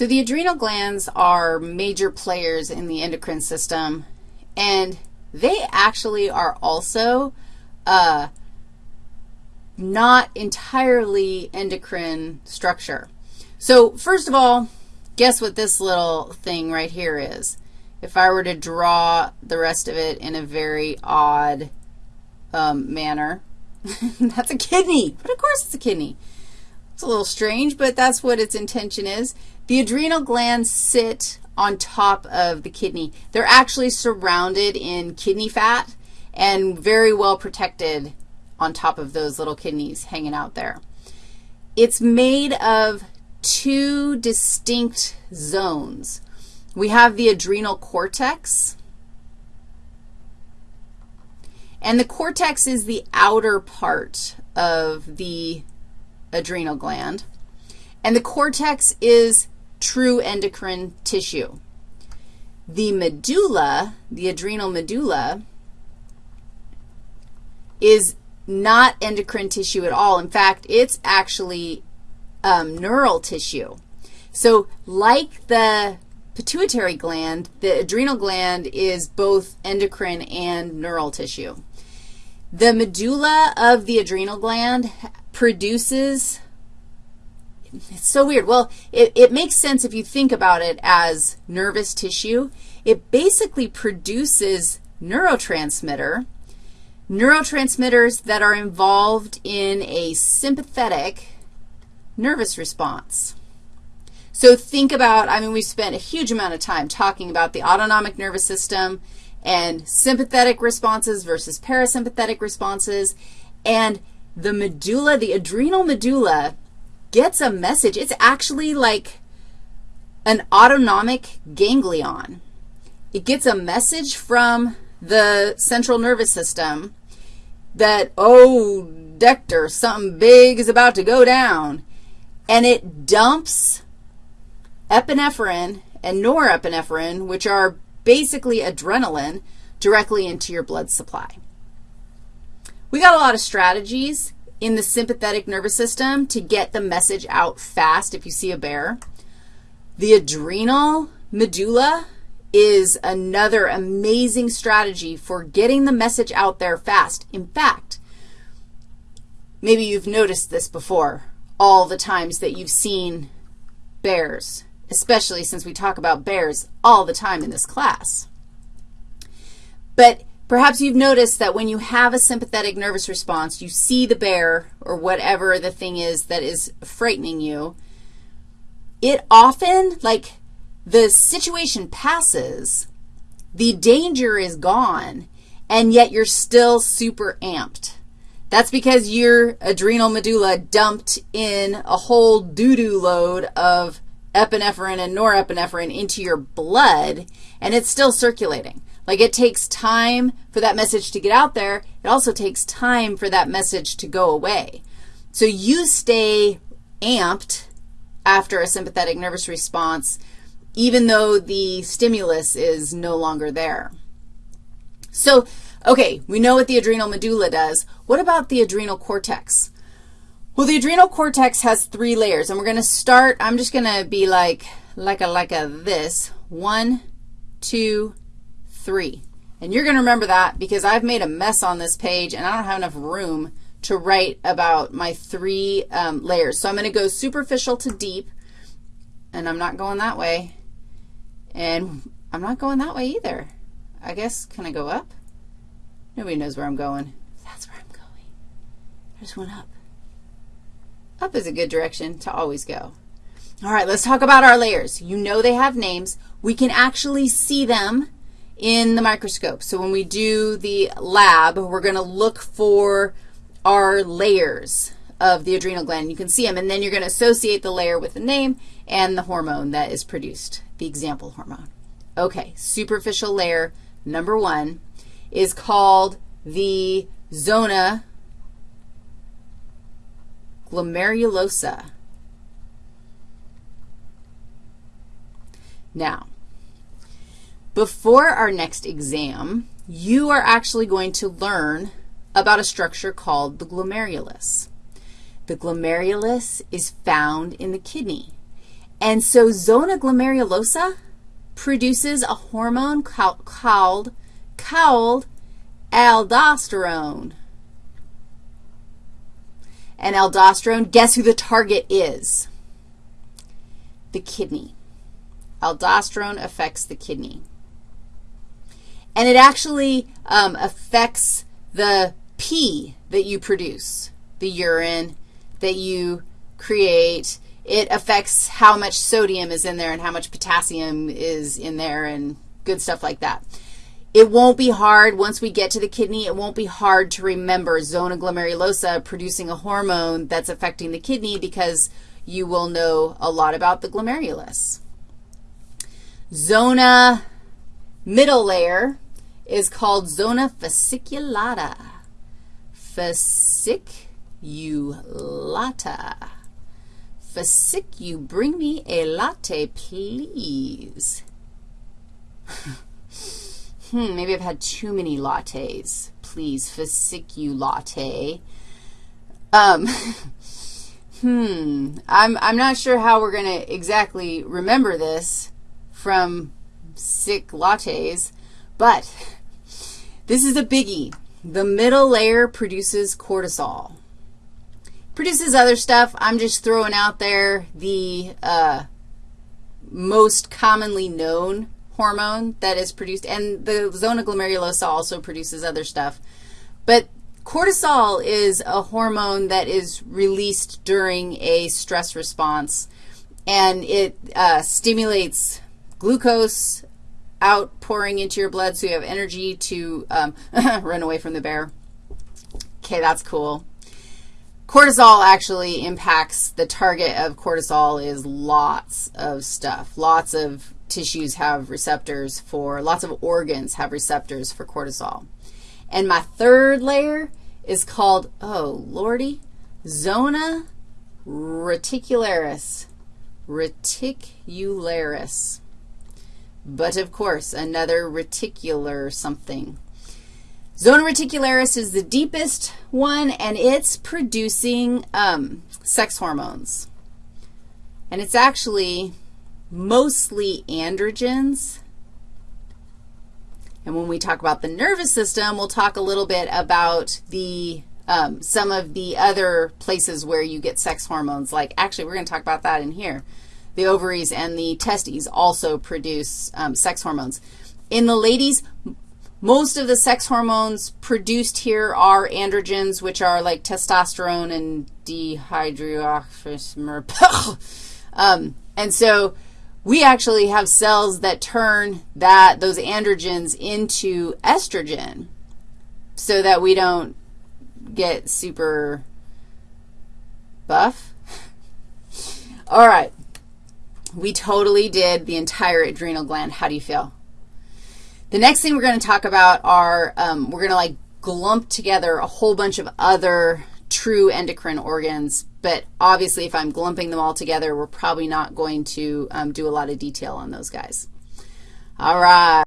So the adrenal glands are major players in the endocrine system, and they actually are also uh, not entirely endocrine structure. So first of all, guess what this little thing right here is? If I were to draw the rest of it in a very odd um, manner, that's a kidney. But of course it's a kidney. It's a little strange, but that's what its intention is. The adrenal glands sit on top of the kidney. They're actually surrounded in kidney fat and very well protected on top of those little kidneys hanging out there. It's made of two distinct zones. We have the adrenal cortex, and the cortex is the outer part of the adrenal gland, and the cortex is true endocrine tissue. The medulla, the adrenal medulla, is not endocrine tissue at all. In fact, it's actually um, neural tissue. So like the pituitary gland, the adrenal gland is both endocrine and neural tissue. The medulla of the adrenal gland produces, it's so weird. Well, it, it makes sense if you think about it as nervous tissue. It basically produces neurotransmitter, neurotransmitters that are involved in a sympathetic nervous response. So think about, I mean, we spent a huge amount of time talking about the autonomic nervous system and sympathetic responses versus parasympathetic responses, and the medulla, the adrenal medulla, gets a message. It's actually like an autonomic ganglion. It gets a message from the central nervous system that, oh, Dector, something big is about to go down. And it dumps epinephrine and norepinephrine, which are basically adrenaline, directly into your blood supply. We got a lot of strategies in the sympathetic nervous system to get the message out fast if you see a bear. The adrenal medulla is another amazing strategy for getting the message out there fast. In fact, maybe you've noticed this before, all the times that you've seen bears, especially since we talk about bears all the time in this class. But perhaps you've noticed that when you have a sympathetic nervous response, you see the bear or whatever the thing is that is frightening you, it often, like, the situation passes, the danger is gone, and yet you're still super amped. That's because your adrenal medulla dumped in a whole doo-doo load of epinephrine and norepinephrine into your blood, and it's still circulating. Like it takes time for that message to get out there. It also takes time for that message to go away. So you stay amped after a sympathetic nervous response even though the stimulus is no longer there. So, okay, we know what the adrenal medulla does. What about the adrenal cortex? Well, the adrenal cortex has three layers, and we're going to start, I'm just going to be like, like a, like a this, one, two, three. And you're going to remember that because I've made a mess on this page, and I don't have enough room to write about my three um, layers. So I'm going to go superficial to deep, and I'm not going that way. And I'm not going that way either. I guess, can I go up? Nobody knows where I'm going. That's where I'm going. I just went up. Up is a good direction to always go. All right, let's talk about our layers. You know they have names. We can actually see them in the microscope. So when we do the lab, we're going to look for our layers of the adrenal gland. You can see them, and then you're going to associate the layer with the name and the hormone that is produced the example hormone. Okay, superficial layer number one is called the zona glomerulosa. Now, before our next exam, you are actually going to learn about a structure called the glomerulus. The glomerulus is found in the kidney. And so zona glomerulosa produces a hormone called, called, aldosterone. And aldosterone, guess who the target is? The kidney. Aldosterone affects the kidney. And it actually um, affects the pee that you produce, the urine that you create. It affects how much sodium is in there and how much potassium is in there and good stuff like that. It won't be hard once we get to the kidney. It won't be hard to remember zona glomerulosa producing a hormone that's affecting the kidney because you will know a lot about the glomerulus. Zona middle layer is called zona fasciculata. Fasciculata. Fascic, you bring me a latte, please. hmm, maybe I've had too many lattes. Please, fasciculate. Um, hmm, I'm, I'm not sure how we're going to exactly remember this from sick lattes, but this is a biggie. The middle layer produces cortisol. Produces other stuff. I'm just throwing out there the uh, most commonly known hormone that is produced, and the zona glomerulosa also produces other stuff. But cortisol is a hormone that is released during a stress response, and it uh, stimulates glucose outpouring into your blood so you have energy to um, run away from the bear. Okay, that's cool. Cortisol actually impacts, the target of cortisol is lots of stuff. Lots of tissues have receptors for, lots of organs have receptors for cortisol. And my third layer is called, oh, lordy, zona reticularis. Reticularis. But, of course, another reticular something. Zona reticularis is the deepest one, and it's producing um, sex hormones. And it's actually mostly androgens. And when we talk about the nervous system, we'll talk a little bit about the um, some of the other places where you get sex hormones. Like, actually, we're going to talk about that in here the ovaries and the testes also produce um, sex hormones. In the ladies, most of the sex hormones produced here are androgens, which are like testosterone and dehydroxysteroid. um, and so we actually have cells that turn that those androgens into estrogen so that we don't get super buff. All right. We totally did the entire adrenal gland. How do you feel? The next thing we're going to talk about are, um, we're going to like glump together a whole bunch of other true endocrine organs, but obviously if I'm glumping them all together, we're probably not going to um, do a lot of detail on those guys. All right.